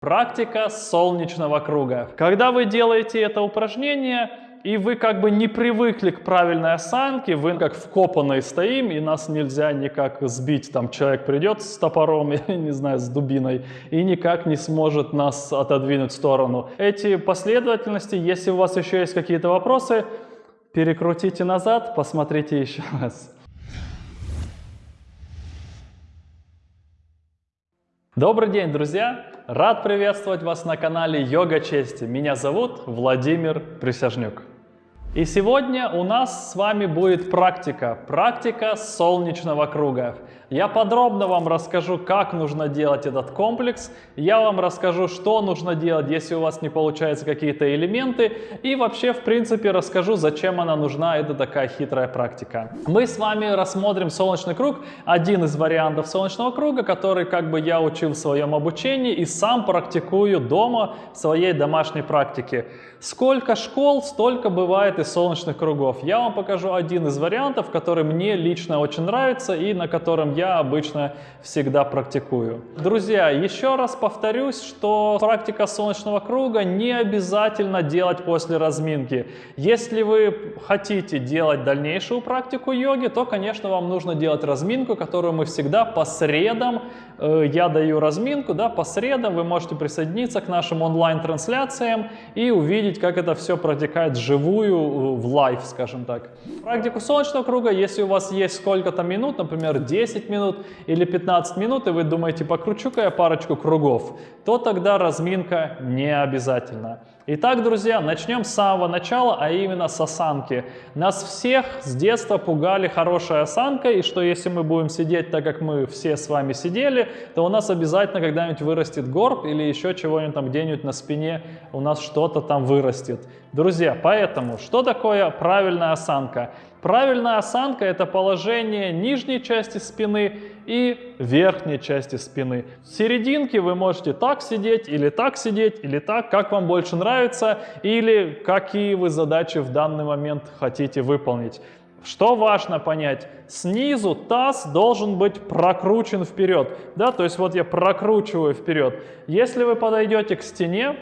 Практика солнечного круга. Когда вы делаете это упражнение, и вы как бы не привыкли к правильной осанке, вы как вкопанные стоим, и нас нельзя никак сбить. Там человек придет с топором, или, не знаю, с дубиной, и никак не сможет нас отодвинуть в сторону. Эти последовательности, если у вас еще есть какие-то вопросы, перекрутите назад, посмотрите еще раз. Добрый день, друзья! Рад приветствовать вас на канале Йога Чести. Меня зовут Владимир Присяжнюк. И сегодня у нас с вами будет практика, практика солнечного круга. Я подробно вам расскажу, как нужно делать этот комплекс, я вам расскажу, что нужно делать, если у вас не получаются какие-то элементы, и вообще, в принципе, расскажу, зачем она нужна, это такая хитрая практика. Мы с вами рассмотрим солнечный круг, один из вариантов солнечного круга, который как бы я учил в своем обучении и сам практикую дома в своей домашней практике. Сколько школ, столько бывает и солнечных кругов. Я вам покажу один из вариантов, который мне лично очень нравится и на котором я обычно всегда практикую. Друзья, еще раз повторюсь, что практика солнечного круга не обязательно делать после разминки. Если вы хотите делать дальнейшую практику йоги, то, конечно, вам нужно делать разминку, которую мы всегда по средам, я даю разминку, да, по средам вы можете присоединиться к нашим онлайн-трансляциям и увидеть, увидеть, как это все протекает живую, э, в live, скажем так. Практику солнечного круга, если у вас есть сколько-то минут, например, 10 минут или 15 минут, и вы думаете, покручу-ка я парочку кругов, то тогда разминка не обязательно. Итак, друзья, начнем с самого начала, а именно с осанки. Нас всех с детства пугали хорошей осанкой, и что если мы будем сидеть так, как мы все с вами сидели, то у нас обязательно когда-нибудь вырастет горб или еще чего-нибудь там где-нибудь на спине у нас что-то там вырастет. Друзья, поэтому что такое правильная осанка? Правильная осанка – это положение нижней части спины и верхней части спины. В серединке вы можете так сидеть, или так сидеть, или так, как вам больше нравится, или какие вы задачи в данный момент хотите выполнить. Что важно понять? Снизу таз должен быть прокручен вперед. Да? То есть вот я прокручиваю вперед. Если вы подойдете к стене,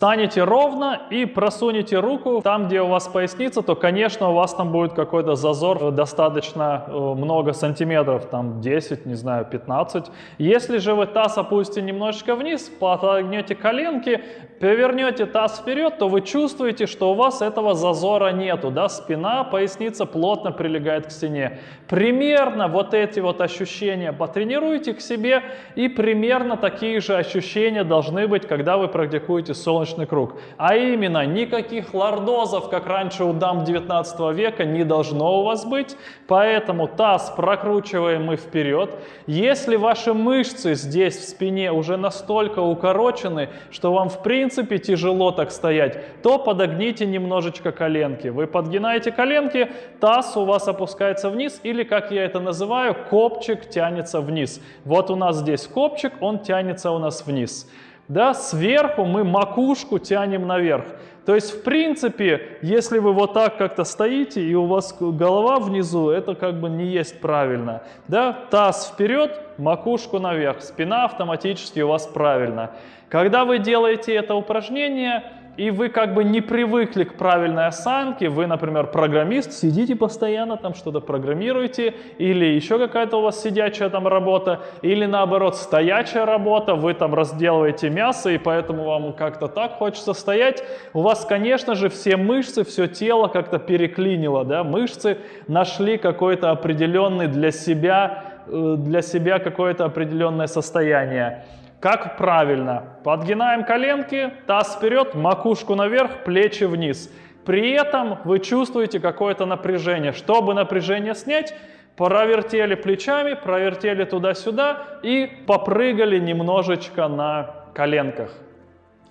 Станете ровно и просунете руку там, где у вас поясница, то, конечно, у вас там будет какой-то зазор э, достаточно э, много сантиметров, там 10, не знаю, 15. Если же вы таз опустите немножечко вниз, подогнете коленки, повернете таз вперед, то вы чувствуете, что у вас этого зазора нету, да, спина, поясница плотно прилегает к стене. Примерно вот эти вот ощущения потренируйте к себе, и примерно такие же ощущения должны быть, когда вы практикуете солнечный солнечный круг. А именно, никаких лордозов, как раньше у дам 19 века, не должно у вас быть. Поэтому таз прокручиваем мы вперед. Если ваши мышцы здесь в спине уже настолько укорочены, что вам в принципе тяжело так стоять, то подогните немножечко коленки. Вы подгинаете коленки, таз у вас опускается вниз или, как я это называю, копчик тянется вниз. Вот у нас здесь копчик, он тянется у нас вниз да, сверху мы макушку тянем наверх. То есть, в принципе, если вы вот так как-то стоите, и у вас голова внизу, это как бы не есть правильно. Да? Таз вперед, макушку наверх, спина автоматически у вас правильно. Когда вы делаете это упражнение, и вы как бы не привыкли к правильной осанке, вы, например, программист, сидите постоянно, там что-то программируете, или еще какая-то у вас сидячая там работа, или наоборот стоячая работа, вы там разделываете мясо, и поэтому вам как-то так хочется стоять, у вас, конечно же, все мышцы, все тело как-то переклинило, да, мышцы нашли какой-то определенный для себя, э, для себя какое-то определенное состояние. Как правильно? Подгинаем коленки, таз вперед, макушку наверх, плечи вниз. При этом вы чувствуете какое-то напряжение. Чтобы напряжение снять, провертели плечами, провертели туда-сюда и попрыгали немножечко на коленках.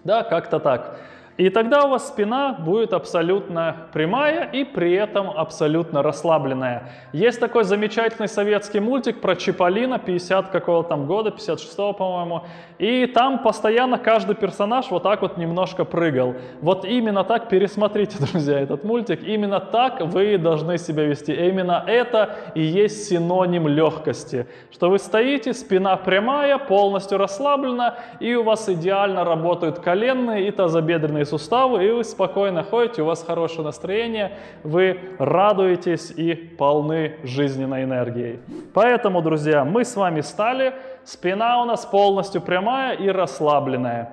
Да, как-то так. И тогда у вас спина будет абсолютно прямая и при этом абсолютно расслабленная. Есть такой замечательный советский мультик про Чиполлино 50 какого там года, 56 по-моему. И там постоянно каждый персонаж вот так вот немножко прыгал. Вот именно так, пересмотрите, друзья, этот мультик. Именно так вы должны себя вести. Именно это и есть синоним легкости. Что вы стоите, спина прямая, полностью расслаблена, и у вас идеально работают коленные и тазобедренные суставы, и вы спокойно ходите, у вас хорошее настроение, вы радуетесь и полны жизненной энергией. Поэтому, друзья, мы с вами стали, спина у нас полностью прямая и расслабленная.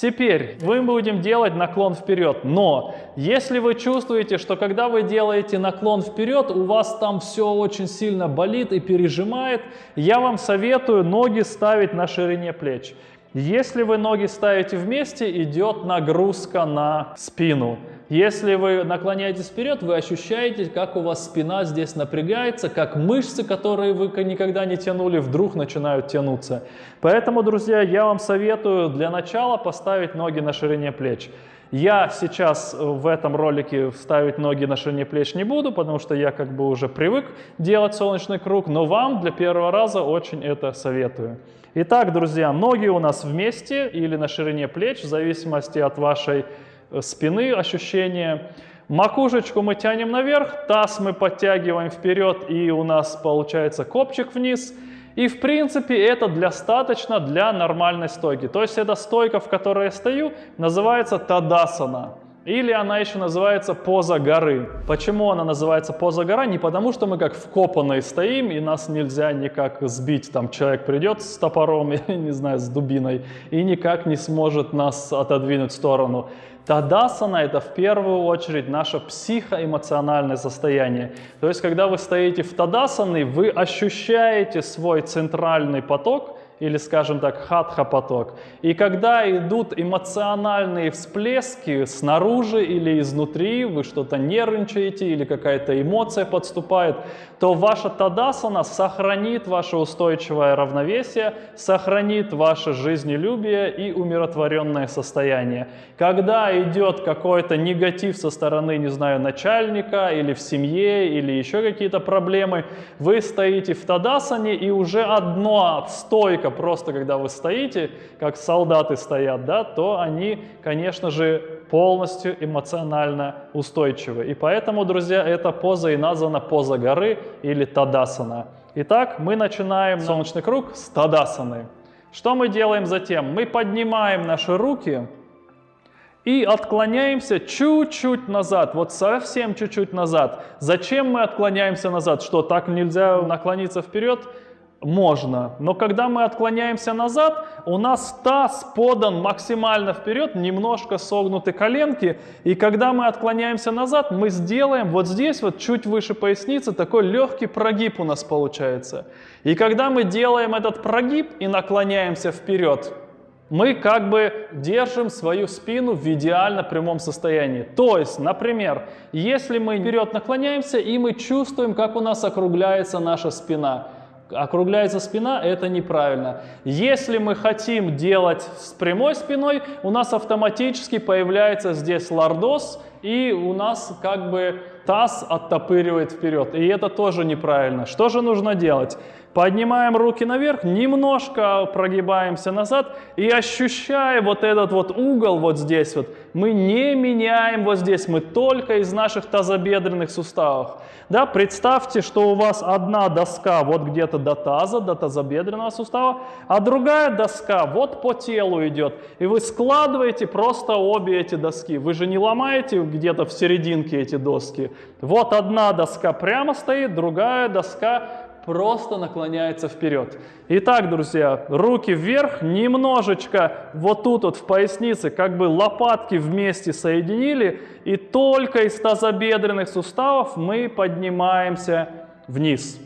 Теперь мы будем делать наклон вперед, но если вы чувствуете, что когда вы делаете наклон вперед, у вас там все очень сильно болит и пережимает, я вам советую ноги ставить на ширине плеч. Если вы ноги ставите вместе, идет нагрузка на спину. Если вы наклоняетесь вперед, вы ощущаете, как у вас спина здесь напрягается, как мышцы, которые вы никогда не тянули, вдруг начинают тянуться. Поэтому, друзья, я вам советую для начала поставить ноги на ширине плеч. Я сейчас в этом ролике ставить ноги на ширине плеч не буду, потому что я как бы уже привык делать солнечный круг, но вам для первого раза очень это советую. Итак, друзья, ноги у нас вместе или на ширине плеч, в зависимости от вашей э, спины ощущения. Макушечку мы тянем наверх, таз мы подтягиваем вперед, и у нас получается копчик вниз. И в принципе это достаточно для нормальной стойки. То есть эта стойка, в которой я стою, называется тадасана. Или она еще называется поза горы. Почему она называется поза гора? Не потому, что мы как вкопанные стоим, и нас нельзя никак сбить. Там человек придет с топором, или, не знаю, с дубиной, и никак не сможет нас отодвинуть в сторону. Тадасана – это в первую очередь наше психоэмоциональное состояние. То есть, когда вы стоите в тадасане, вы ощущаете свой центральный поток – или, скажем так, хатха-поток. И когда идут эмоциональные всплески снаружи или изнутри, вы что-то нервничаете или какая-то эмоция подступает, то ваша тадасана сохранит ваше устойчивое равновесие, сохранит ваше жизнелюбие и умиротворенное состояние. Когда идет какой-то негатив со стороны, не знаю, начальника или в семье, или еще какие-то проблемы, вы стоите в тадасане и уже одно стойка просто когда вы стоите, как солдаты стоят, да, то они, конечно же, полностью эмоционально устойчивы. И поэтому, друзья, эта поза и названа поза горы или тадасана. Итак, мы начинаем солнечный круг с тадасаны. Что мы делаем затем? Мы поднимаем наши руки и отклоняемся чуть-чуть назад, вот совсем чуть-чуть назад. Зачем мы отклоняемся назад? Что, так нельзя наклониться вперед? Можно. Но когда мы отклоняемся назад, у нас таз подан максимально вперед, немножко согнуты коленки. И когда мы отклоняемся назад, мы сделаем вот здесь, вот чуть выше поясницы, такой легкий прогиб у нас получается. И когда мы делаем этот прогиб и наклоняемся вперед, мы как бы держим свою спину в идеально прямом состоянии. То есть, например, если мы вперед наклоняемся и мы чувствуем, как у нас округляется наша спина – округляется спина, это неправильно. Если мы хотим делать с прямой спиной, у нас автоматически появляется здесь лордоз, и у нас как бы таз оттопыривает вперед. И это тоже неправильно. Что же нужно делать? Поднимаем руки наверх, немножко прогибаемся назад и ощущая вот этот вот угол вот здесь вот, мы не меняем вот здесь, мы только из наших тазобедренных суставов. Да, представьте, что у вас одна доска вот где-то до таза, до тазобедренного сустава, а другая доска вот по телу идет. И вы складываете просто обе эти доски. Вы же не ломаете где-то в серединке эти доски. Вот одна доска прямо стоит, другая доска просто наклоняется вперед. Итак, друзья, руки вверх, немножечко вот тут вот в пояснице, как бы лопатки вместе соединили, и только из тазобедренных суставов мы поднимаемся вниз.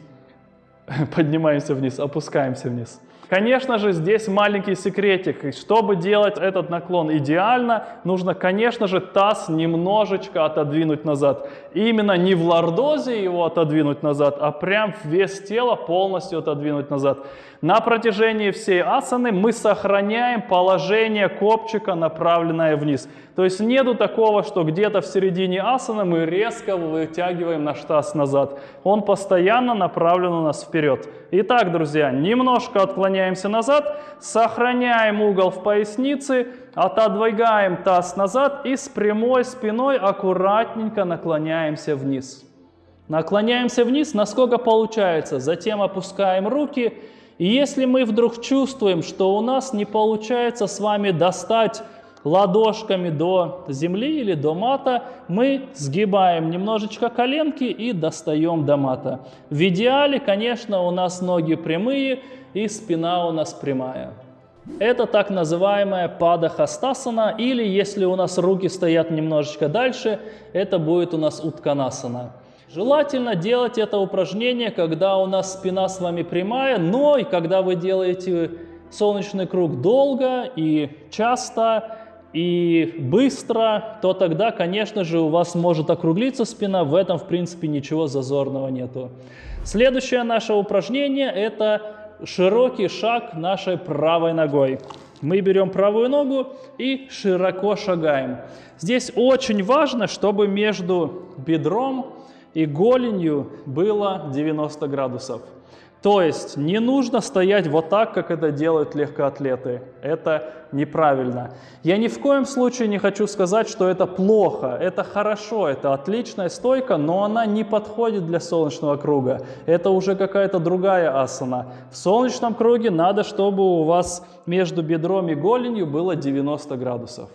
Поднимаемся вниз, опускаемся вниз. Конечно же, здесь маленький секретик. Чтобы делать этот наклон идеально, нужно, конечно же, таз немножечко отодвинуть назад. Именно не в лордозе его отодвинуть назад, а прям вес тела полностью отодвинуть назад. На протяжении всей асаны мы сохраняем положение копчика, направленное вниз. То есть нету такого, что где-то в середине асаны мы резко вытягиваем наш таз назад. Он постоянно направлен у нас вперед. Итак, друзья, немножко отклоняемся назад, сохраняем угол в пояснице, отодвигаем таз назад и с прямой спиной аккуратненько наклоняемся вниз. Наклоняемся вниз, насколько получается. Затем опускаем руки и если мы вдруг чувствуем, что у нас не получается с вами достать ладошками до земли или до мата, мы сгибаем немножечко коленки и достаем до мата. В идеале, конечно, у нас ноги прямые и спина у нас прямая. Это так называемая падахастасана, или если у нас руки стоят немножечко дальше, это будет у нас утканасана. Желательно делать это упражнение, когда у нас спина с вами прямая, но и когда вы делаете солнечный круг долго и часто, и быстро, то тогда, конечно же, у вас может округлиться спина, в этом, в принципе, ничего зазорного нету. Следующее наше упражнение – это широкий шаг нашей правой ногой. Мы берем правую ногу и широко шагаем. Здесь очень важно, чтобы между бедром и голенью было 90 градусов. То есть не нужно стоять вот так, как это делают легкоатлеты. Это неправильно. Я ни в коем случае не хочу сказать, что это плохо. Это хорошо, это отличная стойка, но она не подходит для солнечного круга. Это уже какая-то другая асана. В солнечном круге надо, чтобы у вас между бедром и голенью было 90 градусов.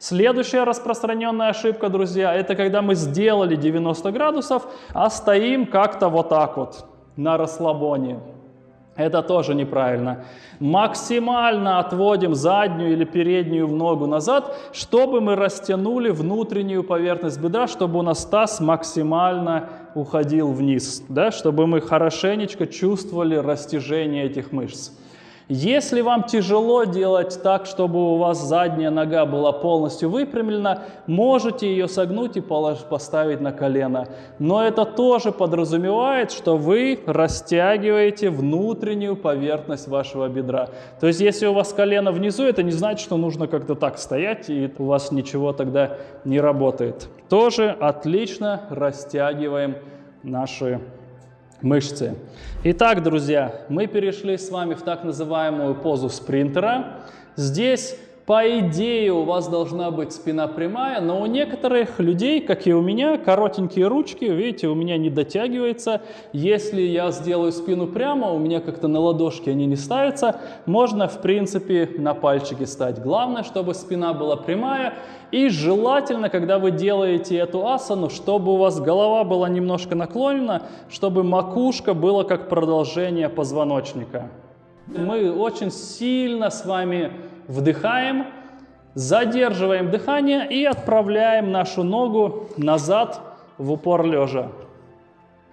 Следующая распространенная ошибка, друзья, это когда мы сделали 90 градусов, а стоим как-то вот так вот на расслабоне. Это тоже неправильно. Максимально отводим заднюю или переднюю ногу назад, чтобы мы растянули внутреннюю поверхность бедра, чтобы у нас таз максимально уходил вниз, да, чтобы мы хорошенечко чувствовали растяжение этих мышц. Если вам тяжело делать так, чтобы у вас задняя нога была полностью выпрямлена, можете ее согнуть и поставить на колено. Но это тоже подразумевает, что вы растягиваете внутреннюю поверхность вашего бедра. То есть если у вас колено внизу, это не значит, что нужно как-то так стоять, и у вас ничего тогда не работает. Тоже отлично растягиваем наши мышцы. Итак, друзья, мы перешли с вами в так называемую позу спринтера. Здесь по идее у вас должна быть спина прямая, но у некоторых людей, как и у меня, коротенькие ручки, видите, у меня не дотягивается. Если я сделаю спину прямо, у меня как-то на ладошки они не ставятся, можно в принципе на пальчики стать. Главное, чтобы спина была прямая и желательно, когда вы делаете эту асану, чтобы у вас голова была немножко наклонена, чтобы макушка была как продолжение позвоночника. Мы очень сильно с вами вдыхаем, задерживаем дыхание и отправляем нашу ногу назад в упор лежа.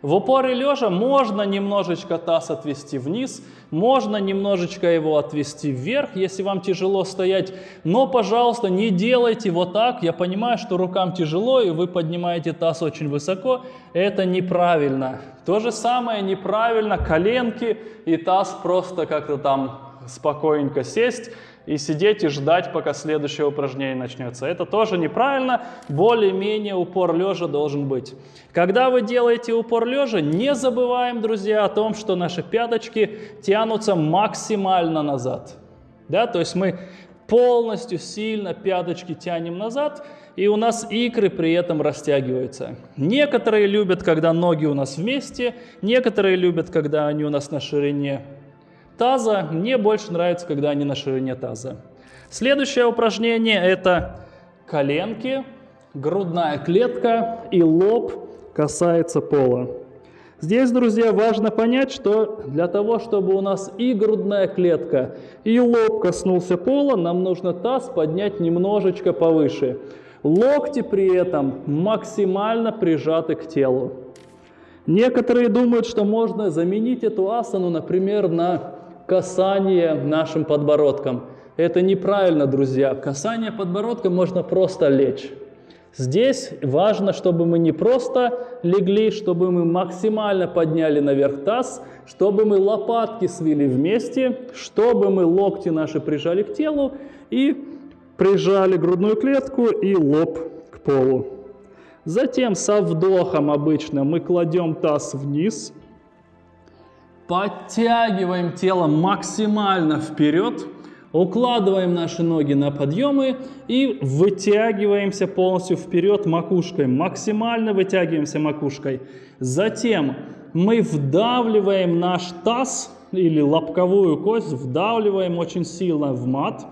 В упоре лежа можно немножечко таз отвести вниз, можно немножечко его отвести вверх, если вам тяжело стоять. Но, пожалуйста, не делайте вот так. Я понимаю, что рукам тяжело, и вы поднимаете таз очень высоко. Это неправильно. То же самое неправильно коленки и таз просто как-то там спокойненько сесть и сидеть и ждать, пока следующее упражнение начнется. Это тоже неправильно, более-менее упор лежа должен быть. Когда вы делаете упор лежа, не забываем, друзья, о том, что наши пяточки тянутся максимально назад. Да, то есть мы полностью сильно пяточки тянем назад, и у нас икры при этом растягиваются. Некоторые любят, когда ноги у нас вместе, некоторые любят, когда они у нас на ширине таза. Мне больше нравится, когда они на ширине таза. Следующее упражнение – это коленки, грудная клетка и лоб касается пола. Здесь, друзья, важно понять, что для того, чтобы у нас и грудная клетка, и лоб коснулся пола, нам нужно таз поднять немножечко повыше. Локти при этом максимально прижаты к телу. Некоторые думают, что можно заменить эту асану, например, на касание нашим подбородком. Это неправильно, друзья. Касание подбородка можно просто лечь. Здесь важно, чтобы мы не просто легли, чтобы мы максимально подняли наверх таз, чтобы мы лопатки свели вместе, чтобы мы локти наши прижали к телу и прижали грудную клетку и лоб к полу. Затем со вдохом обычно мы кладем таз вниз, подтягиваем тело максимально вперед, укладываем наши ноги на подъемы и вытягиваемся полностью вперед макушкой, максимально вытягиваемся макушкой. Затем мы вдавливаем наш таз или лобковую кость, вдавливаем очень сильно в мат,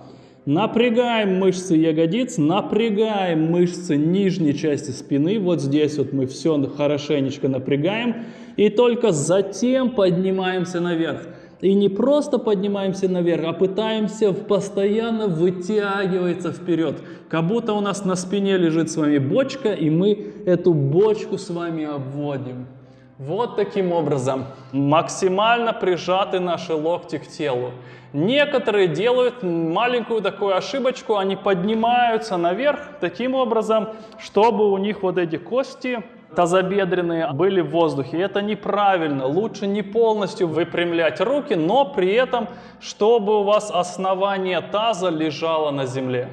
напрягаем мышцы ягодиц, напрягаем мышцы нижней части спины, вот здесь вот мы все хорошенечко напрягаем, и только затем поднимаемся наверх. И не просто поднимаемся наверх, а пытаемся постоянно вытягиваться вперед. Как будто у нас на спине лежит с вами бочка, и мы эту бочку с вами обводим. Вот таким образом максимально прижаты наши локти к телу. Некоторые делают маленькую такую ошибочку, они поднимаются наверх таким образом, чтобы у них вот эти кости тазобедренные были в воздухе. Это неправильно. Лучше не полностью выпрямлять руки, но при этом, чтобы у вас основание таза лежало на земле.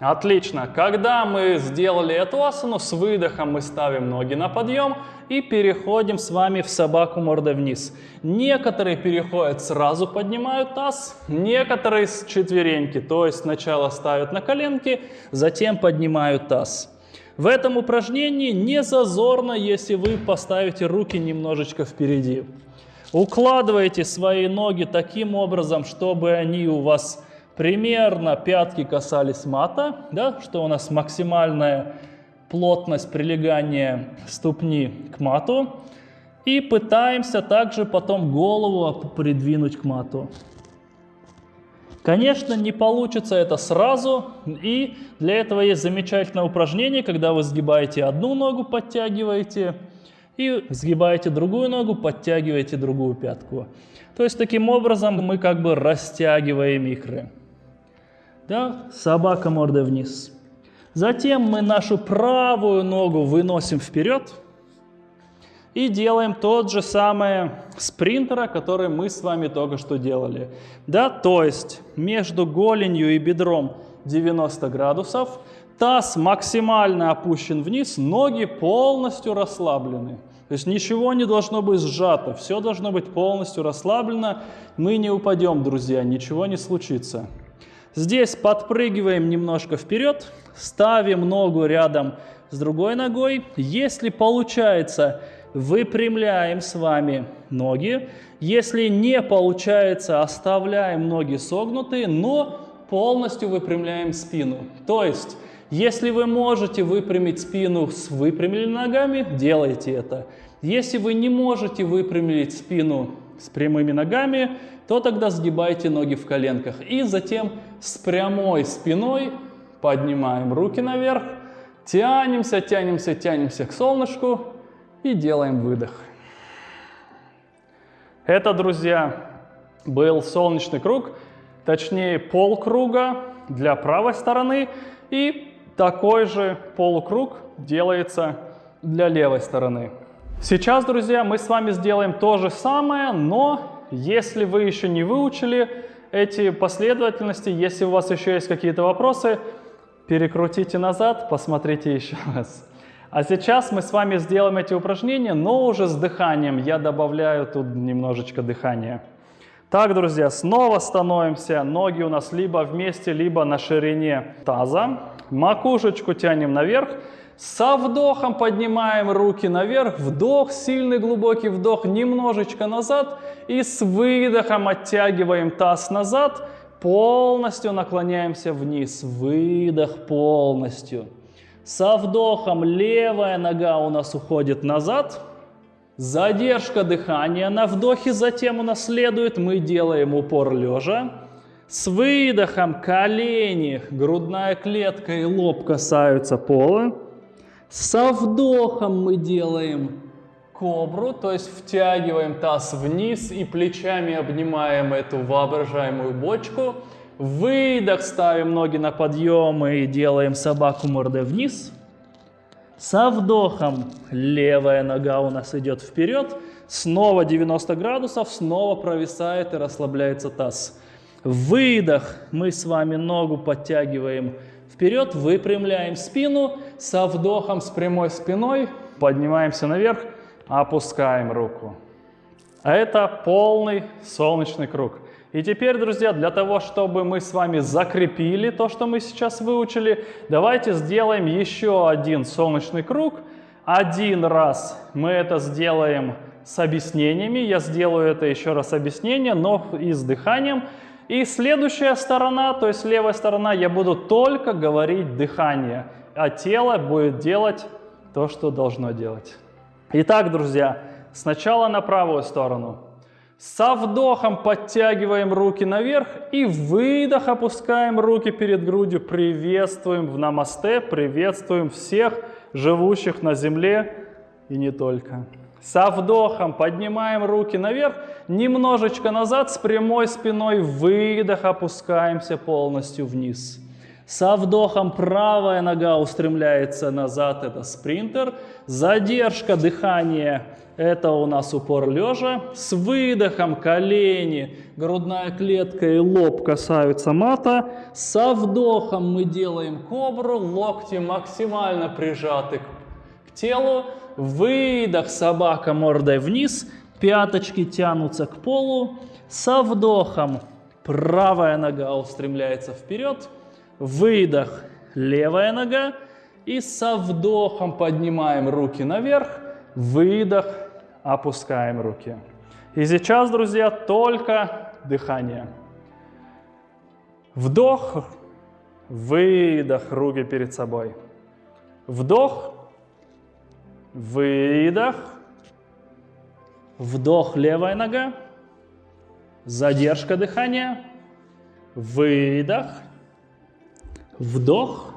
Отлично. Когда мы сделали эту асану, с выдохом мы ставим ноги на подъем и переходим с вами в собаку мордой вниз. Некоторые переходят сразу поднимают таз, некоторые с четвереньки, то есть сначала ставят на коленки, затем поднимают таз. В этом упражнении не зазорно, если вы поставите руки немножечко впереди. Укладывайте свои ноги таким образом, чтобы они у вас примерно пятки касались мата, да, что у нас максимальная плотность прилегания ступни к мату. И пытаемся также потом голову придвинуть к мату. Конечно, не получится это сразу, и для этого есть замечательное упражнение, когда вы сгибаете одну ногу, подтягиваете, и сгибаете другую ногу, подтягиваете другую пятку. То есть таким образом мы как бы растягиваем икры. Да? Собака мордой вниз. Затем мы нашу правую ногу выносим вперед и делаем тот же самый спринтера, который мы с вами только что делали. Да? То есть между голенью и бедром 90 градусов, таз максимально опущен вниз, ноги полностью расслаблены. То есть ничего не должно быть сжато, все должно быть полностью расслаблено. Мы не упадем, друзья, ничего не случится. Здесь подпрыгиваем немножко вперед, ставим ногу рядом с другой ногой. Если получается, выпрямляем с вами ноги. Если не получается, оставляем ноги согнутые, но полностью выпрямляем спину. То есть, если вы можете выпрямить спину с выпрямленными ногами, делайте это. Если вы не можете выпрямить спину с прямыми ногами, то тогда сгибайте ноги в коленках. И затем с прямой спиной поднимаем руки наверх, тянемся, тянемся, тянемся к солнышку и делаем выдох. Это, друзья, был солнечный круг, точнее полкруга для правой стороны и такой же полукруг делается для левой стороны. Сейчас, друзья, мы с вами сделаем то же самое, но если вы еще не выучили эти последовательности, если у вас еще есть какие-то вопросы, перекрутите назад, посмотрите еще раз. А сейчас мы с вами сделаем эти упражнения, но уже с дыханием. Я добавляю тут немножечко дыхания. Так, друзья, снова становимся. Ноги у нас либо вместе, либо на ширине таза. Макушечку тянем наверх. Со вдохом поднимаем руки наверх, вдох, сильный глубокий вдох, немножечко назад. И с выдохом оттягиваем таз назад, полностью наклоняемся вниз. Выдох полностью. Со вдохом левая нога у нас уходит назад. Задержка дыхания на вдохе, затем у нас следует, мы делаем упор лежа. С выдохом колени, грудная клетка и лоб касаются пола. Со вдохом мы делаем кобру, то есть втягиваем таз вниз и плечами обнимаем эту воображаемую бочку. Выдох, ставим ноги на подъем и делаем собаку мордой вниз. Со вдохом левая нога у нас идет вперед, снова 90 градусов, снова провисает и расслабляется таз. Выдох, мы с вами ногу подтягиваем вперед, выпрямляем спину, со вдохом с прямой спиной поднимаемся наверх, опускаем руку. А это полный солнечный круг. И теперь, друзья, для того, чтобы мы с вами закрепили то, что мы сейчас выучили, давайте сделаем еще один солнечный круг. Один раз мы это сделаем с объяснениями. Я сделаю это еще раз объяснение, но и с дыханием. И следующая сторона, то есть левая сторона, я буду только говорить дыхание, а тело будет делать то, что должно делать. Итак, друзья, сначала на правую сторону. Со вдохом подтягиваем руки наверх и выдох опускаем руки перед грудью. Приветствуем в намасте, приветствуем всех живущих на земле и не только. Со вдохом поднимаем руки наверх, немножечко назад с прямой спиной, выдох, опускаемся полностью вниз. Со вдохом правая нога устремляется назад, это спринтер. Задержка дыхания это у нас упор лежа. С выдохом колени, грудная клетка и лоб касаются мата. Со вдохом мы делаем кобру, локти максимально прижаты к телу. Выдох, собака мордой вниз, пяточки тянутся к полу. Со вдохом правая нога устремляется вперед. Выдох, левая нога. И со вдохом поднимаем руки наверх. Выдох, опускаем руки. И сейчас, друзья, только дыхание. Вдох, выдох, руки перед собой. Вдох, выдох, вдох, левая нога, задержка дыхания, выдох, вдох,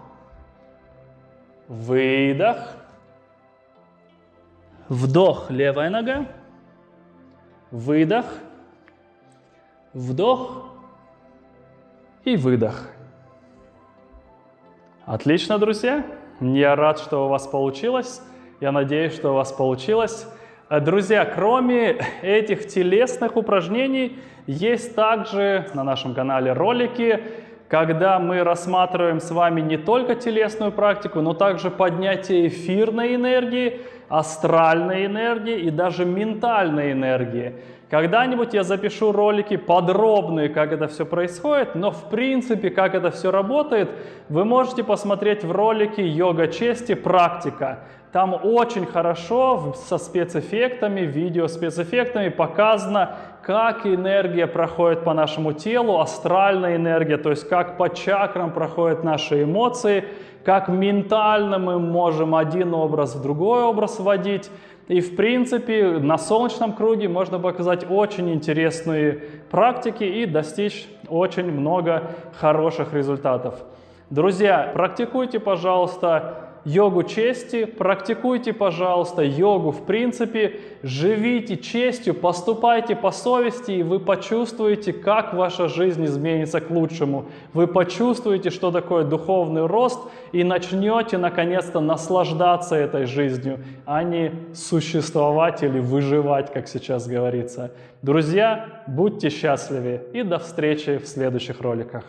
выдох, Вдох, левая нога. Выдох. Вдох. И выдох. Отлично, друзья. Я рад, что у вас получилось. Я надеюсь, что у вас получилось. Друзья, кроме этих телесных упражнений, есть также на нашем канале ролики, когда мы рассматриваем с вами не только телесную практику, но также поднятие эфирной энергии, астральной энергии и даже ментальной энергии. Когда-нибудь я запишу ролики подробные, как это все происходит, но в принципе, как это все работает, вы можете посмотреть в ролике «Йога чести. Практика». Там очень хорошо со спецэффектами, видео спецэффектами показано, как энергия проходит по нашему телу, астральная энергия, то есть как по чакрам проходят наши эмоции, как ментально мы можем один образ в другой образ вводить. И в принципе на солнечном круге можно показать очень интересные практики и достичь очень много хороших результатов. Друзья, практикуйте, пожалуйста, йогу чести, практикуйте, пожалуйста, йогу в принципе, живите честью, поступайте по совести, и вы почувствуете, как ваша жизнь изменится к лучшему. Вы почувствуете, что такое духовный рост, и начнете наконец-то наслаждаться этой жизнью, а не существовать или выживать, как сейчас говорится. Друзья, будьте счастливы и до встречи в следующих роликах.